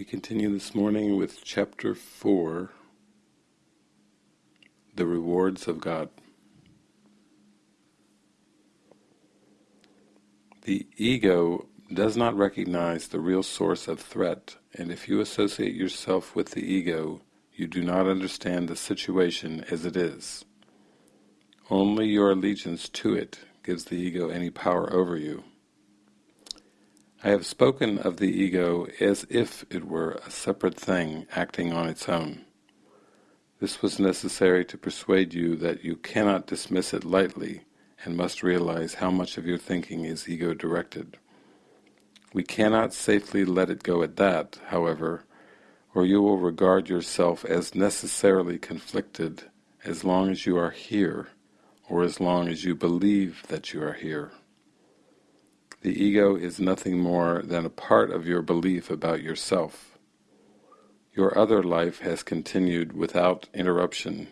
We continue this morning with chapter 4, The Rewards of God. The ego does not recognize the real source of threat, and if you associate yourself with the ego, you do not understand the situation as it is. Only your allegiance to it gives the ego any power over you. I have spoken of the ego as if it were a separate thing acting on its own. This was necessary to persuade you that you cannot dismiss it lightly and must realize how much of your thinking is ego-directed. We cannot safely let it go at that, however, or you will regard yourself as necessarily conflicted as long as you are here, or as long as you believe that you are here. The ego is nothing more than a part of your belief about yourself. Your other life has continued without interruption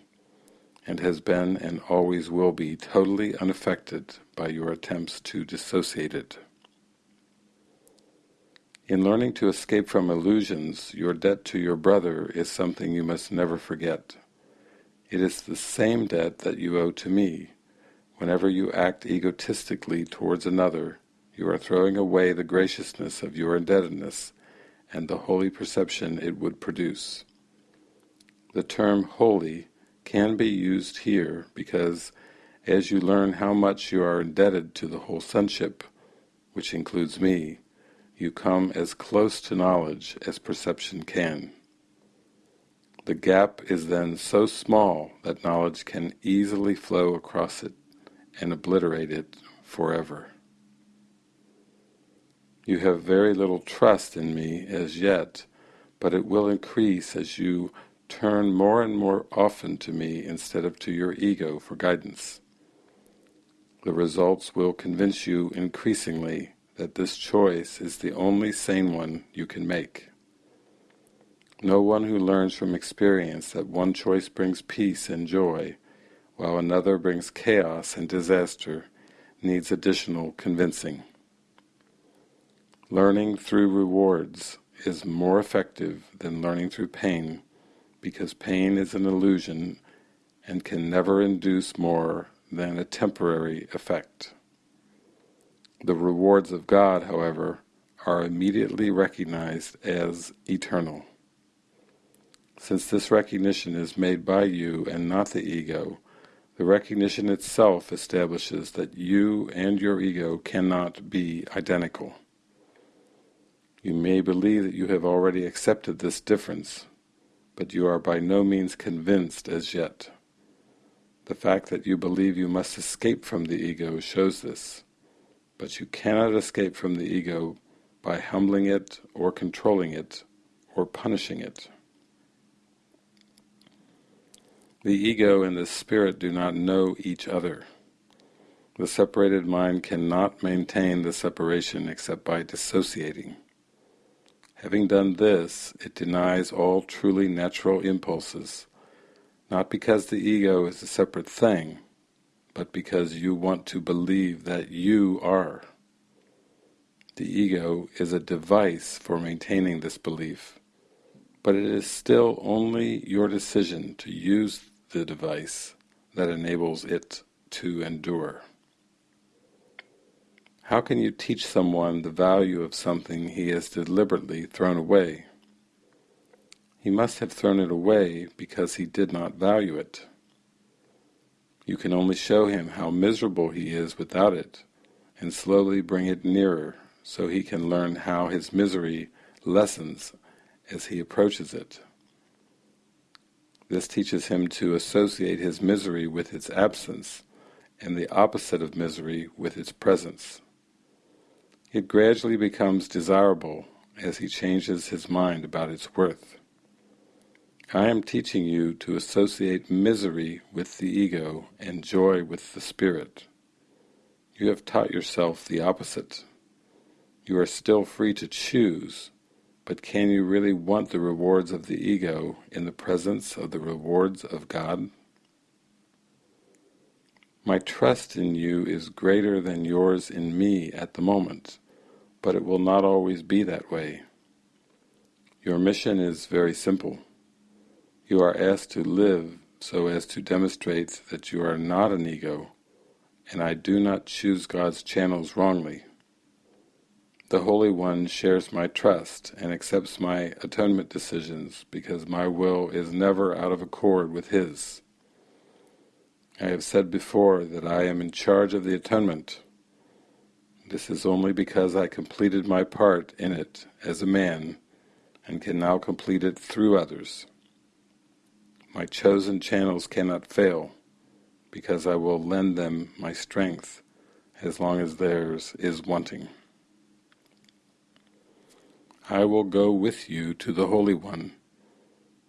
and has been and always will be totally unaffected by your attempts to dissociate it. In learning to escape from illusions, your debt to your brother is something you must never forget. It is the same debt that you owe to me. Whenever you act egotistically towards another, you are throwing away the graciousness of your indebtedness and the holy perception it would produce. The term holy can be used here because as you learn how much you are indebted to the whole sonship, which includes me, you come as close to knowledge as perception can. The gap is then so small that knowledge can easily flow across it and obliterate it forever. You have very little trust in me as yet, but it will increase as you turn more and more often to me instead of to your ego for guidance. The results will convince you increasingly that this choice is the only sane one you can make. No one who learns from experience that one choice brings peace and joy, while another brings chaos and disaster, needs additional convincing. Learning through rewards is more effective than learning through pain because pain is an illusion and can never induce more than a temporary effect. The rewards of God, however, are immediately recognized as eternal. Since this recognition is made by you and not the ego, the recognition itself establishes that you and your ego cannot be identical. You may believe that you have already accepted this difference, but you are by no means convinced as yet. The fact that you believe you must escape from the ego shows this, but you cannot escape from the ego by humbling it or controlling it or punishing it. The ego and the spirit do not know each other. The separated mind cannot maintain the separation except by dissociating. Having done this, it denies all truly natural impulses, not because the ego is a separate thing, but because you want to believe that you are. The ego is a device for maintaining this belief, but it is still only your decision to use the device that enables it to endure. How can you teach someone the value of something he has deliberately thrown away? He must have thrown it away because he did not value it. You can only show him how miserable he is without it, and slowly bring it nearer so he can learn how his misery lessens as he approaches it. This teaches him to associate his misery with its absence, and the opposite of misery with its presence. It gradually becomes desirable as he changes his mind about its worth. I am teaching you to associate misery with the ego and joy with the spirit. You have taught yourself the opposite. You are still free to choose, but can you really want the rewards of the ego in the presence of the rewards of God? My trust in you is greater than yours in me at the moment, but it will not always be that way. Your mission is very simple. You are asked to live so as to demonstrate that you are not an ego, and I do not choose God's channels wrongly. The Holy One shares my trust and accepts my atonement decisions because my will is never out of accord with His. I have said before that I am in charge of the atonement. This is only because I completed my part in it as a man and can now complete it through others. My chosen channels cannot fail because I will lend them my strength as long as theirs is wanting. I will go with you to the Holy One,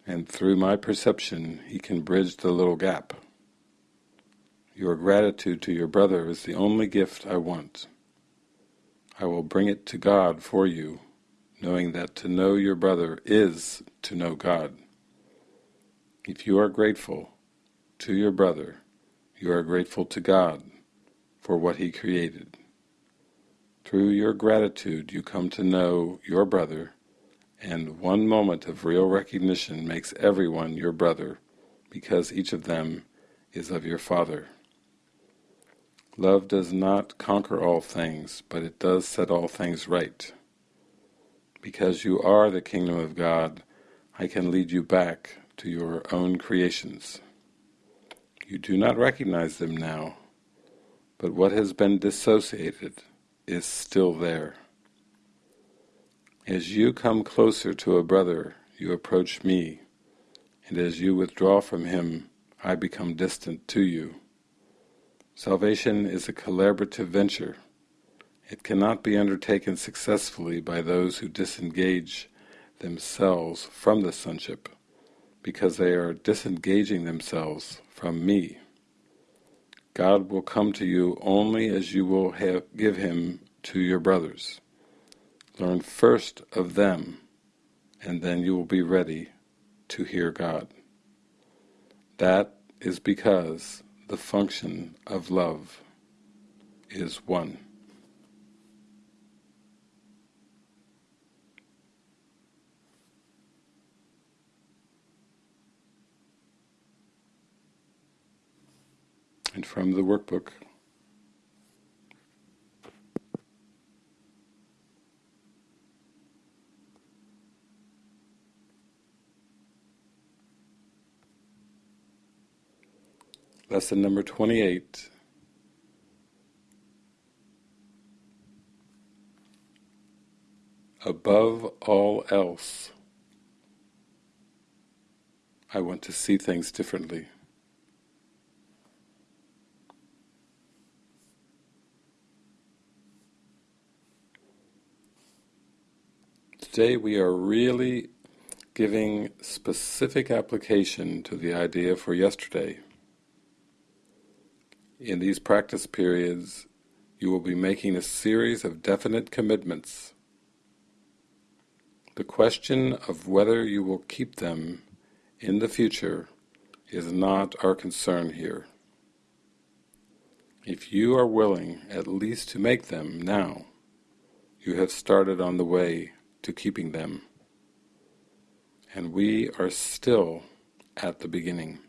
and through my perception he can bridge the little gap. Your gratitude to your brother is the only gift I want. I will bring it to God for you, knowing that to know your brother is to know God. If you are grateful to your brother, you are grateful to God for what He created. Through your gratitude you come to know your brother, and one moment of real recognition makes everyone your brother, because each of them is of your Father. Love does not conquer all things, but it does set all things right. Because you are the kingdom of God, I can lead you back to your own creations. You do not recognize them now, but what has been dissociated is still there. As you come closer to a brother, you approach me, and as you withdraw from him, I become distant to you. Salvation is a collaborative venture. It cannot be undertaken successfully by those who disengage themselves from the sonship, because they are disengaging themselves from me. God will come to you only as you will have, give Him to your brothers. Learn first of them, and then you will be ready to hear God. That is because the function of love is one. and from the workbook. Lesson number 28. Above all else, I want to see things differently. Today we are really giving specific application to the idea for yesterday. In these practice periods, you will be making a series of definite commitments. The question of whether you will keep them in the future is not our concern here. If you are willing at least to make them now, you have started on the way to keeping them. And we are still at the beginning.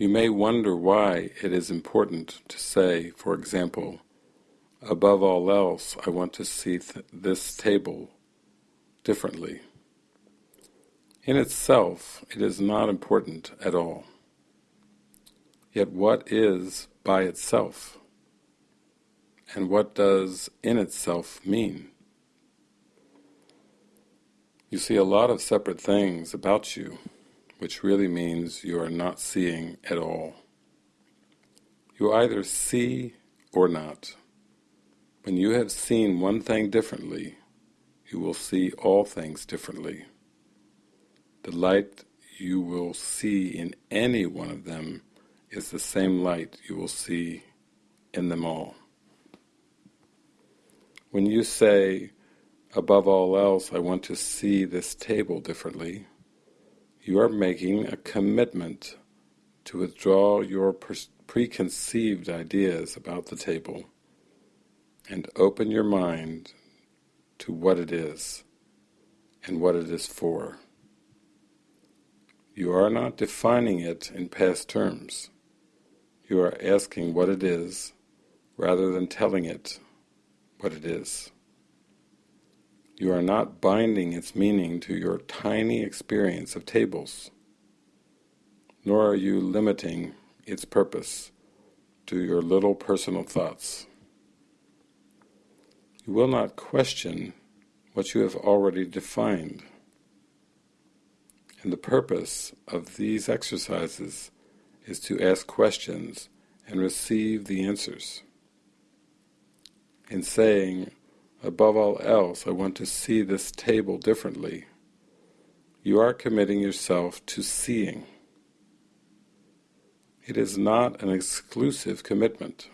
You may wonder why it is important to say, for example, above all else I want to see th this table differently. In itself, it is not important at all. Yet what is by itself? And what does in itself mean? You see a lot of separate things about you, which really means you are not seeing at all. You either see or not. When you have seen one thing differently, you will see all things differently. The light you will see in any one of them is the same light you will see in them all. When you say, above all else, I want to see this table differently, you are making a commitment to withdraw your preconceived ideas about the table and open your mind to what it is and what it is for. You are not defining it in past terms. You are asking what it is rather than telling it what it is. You are not binding its meaning to your tiny experience of tables, nor are you limiting its purpose to your little personal thoughts. You will not question what you have already defined. And the purpose of these exercises is to ask questions and receive the answers. In saying, above all else, I want to see this table differently, you are committing yourself to seeing. It is not an exclusive commitment.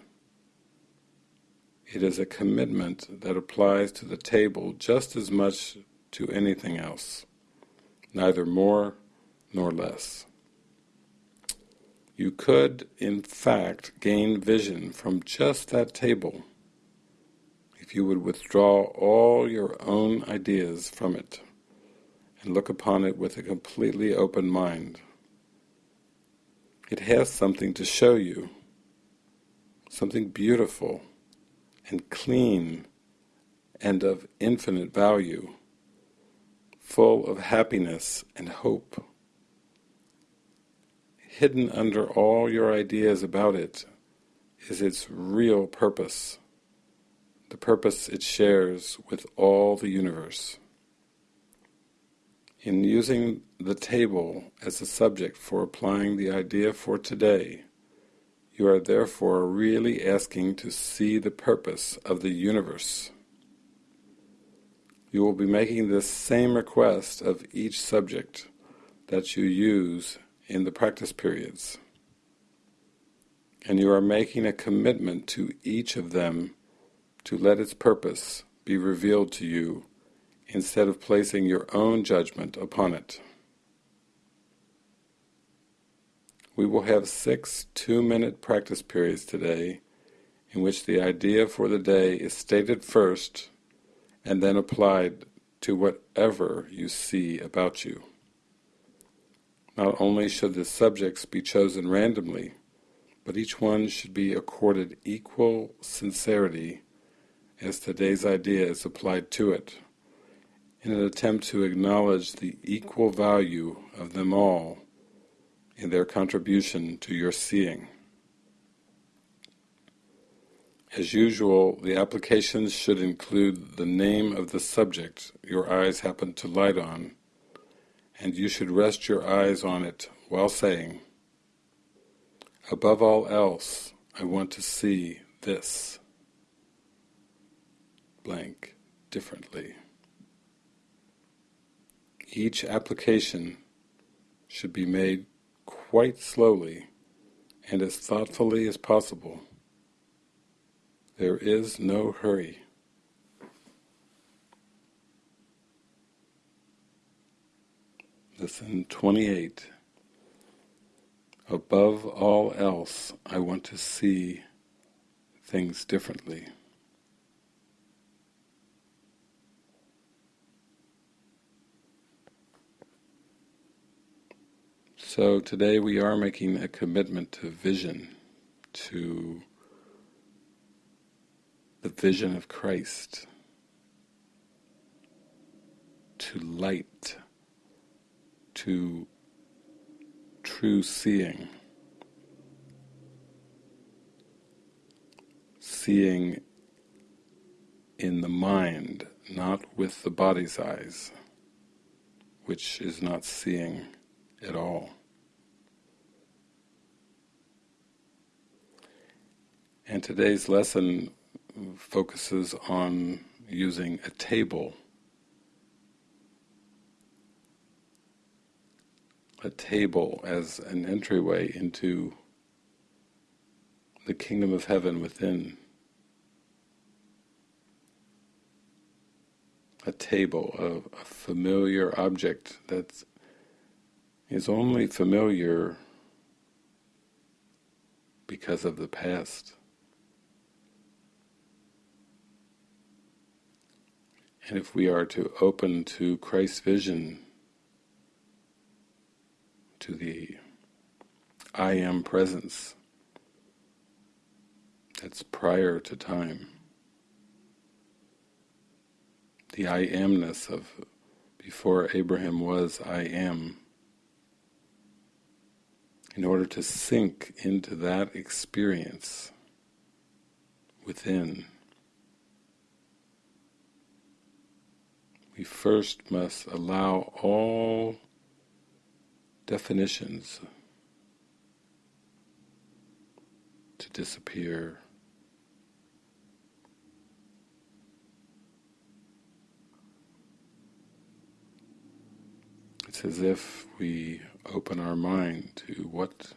It is a commitment that applies to the table just as much to anything else, neither more nor less. You could, in fact, gain vision from just that table if you would withdraw all your own ideas from it and look upon it with a completely open mind. It has something to show you, something beautiful and clean and of infinite value, full of happiness and hope. Hidden under all your ideas about it is its real purpose, the purpose it shares with all the universe. In using the table as a subject for applying the idea for today, you are therefore really asking to see the purpose of the universe. You will be making this same request of each subject that you use in the practice periods. And you are making a commitment to each of them to let its purpose be revealed to you instead of placing your own judgment upon it. We will have six two-minute practice periods today in which the idea for the day is stated first and then applied to whatever you see about you. Not only should the subjects be chosen randomly, but each one should be accorded equal sincerity as today's idea is applied to it, in an attempt to acknowledge the equal value of them all in their contribution to your seeing. As usual, the applications should include the name of the subject your eyes happen to light on, and you should rest your eyes on it while saying, Above all else, I want to see this blank differently. Each application should be made quite slowly and as thoughtfully as possible. There is no hurry. Lesson 28 Above all else, I want to see things differently. So today we are making a commitment to vision, to the vision of Christ, to light, to true seeing. Seeing in the mind, not with the body's eyes, which is not seeing at all. And today's lesson focuses on using a table. A table as an entryway into the kingdom of heaven within. A table, a, a familiar object that is only familiar because of the past. And if we are to open to Christ's vision, to the I am presence that's prior to time, the I amness of before Abraham was I am, in order to sink into that experience within, we first must allow all definitions to disappear. It's as if we open our mind to what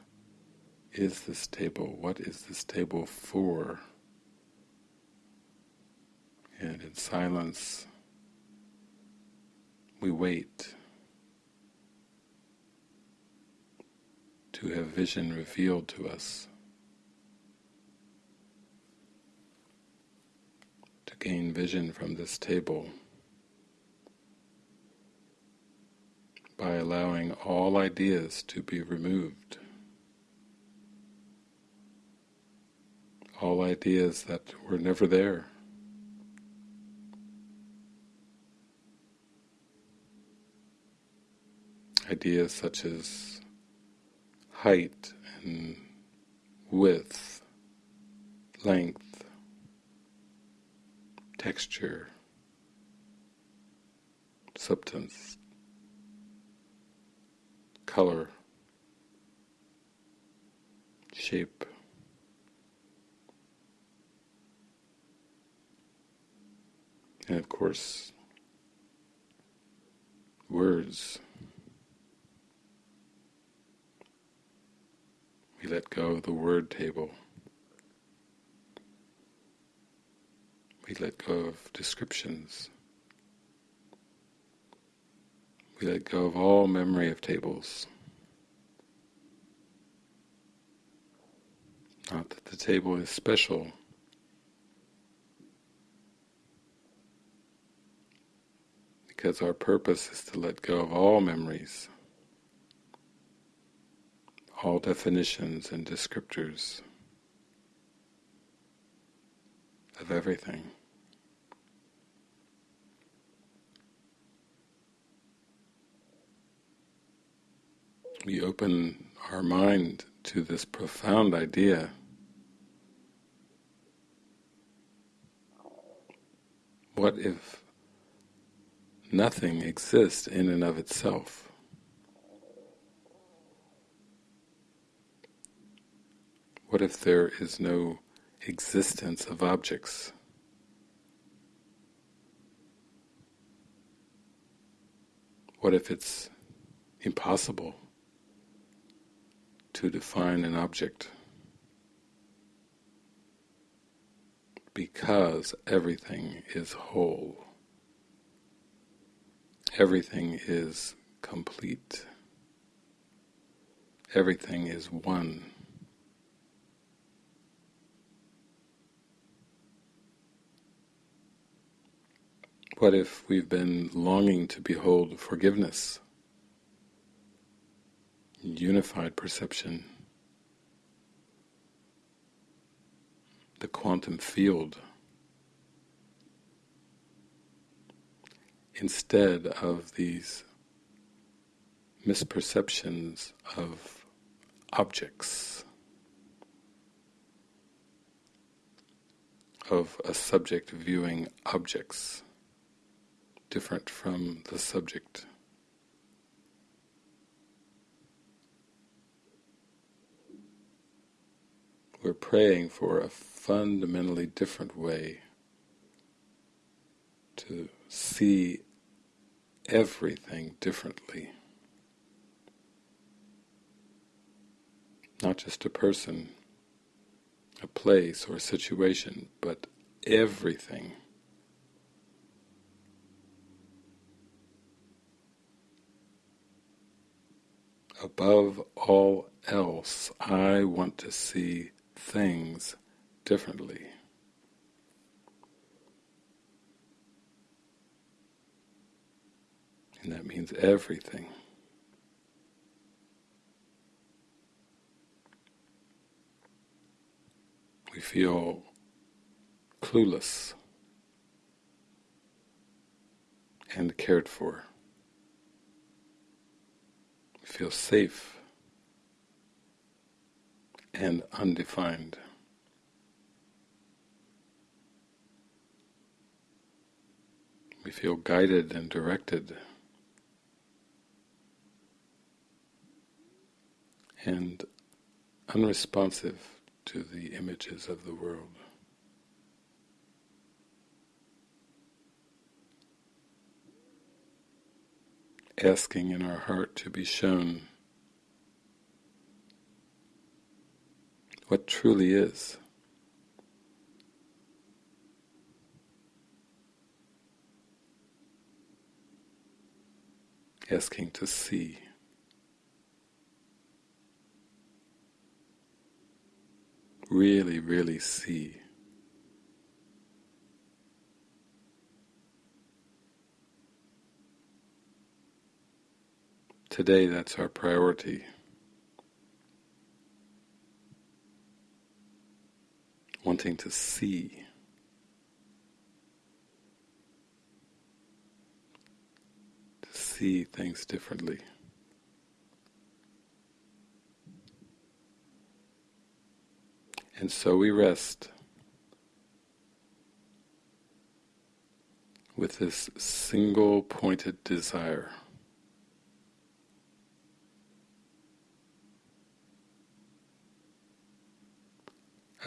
is this table, what is this table for? And in silence we wait to have vision revealed to us, to gain vision from this table by allowing all ideas to be removed. All ideas that were never there. Ideas such as height and width, length, texture, substance, color, shape. And of course, words. We let go of the word table. We let go of descriptions. We let go of all memory of tables. Not that the table is special, because our purpose is to let go of all memories all definitions and descriptors of everything. We open our mind to this profound idea what if nothing exists in and of itself? What if there is no existence of objects? What if it's impossible to define an object? Because everything is whole. Everything is complete. Everything is one. What if we've been longing to behold forgiveness, unified perception, the quantum field, instead of these misperceptions of objects, of a subject viewing objects different from the subject. We're praying for a fundamentally different way to see everything differently. Not just a person, a place or a situation, but everything. Above all else, I want to see things differently. And that means everything. We feel clueless and cared for. Feel safe and undefined. We feel guided and directed and unresponsive to the images of the world. Asking in our heart to be shown what truly is. Asking to see. Really, really see. Today that's our priority. wanting to see. To see things differently. And so we rest with this single pointed desire.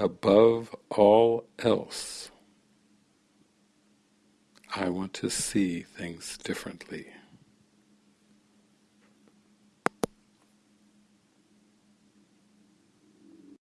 Above all else, I want to see things differently.